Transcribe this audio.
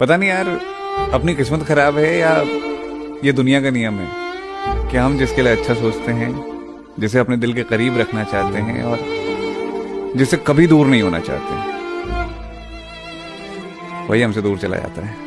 पता नहीं यार, अपनी किस्मत खराब है या ये दुनिया का नियम है कि हम जिसके लिए अच्छा सोचते हैं, जिसे अपने दिल के करीब रखना चाहते हैं और जिसे कभी दूर नहीं होना चाहते। वही हमसे दूर चला जाता है।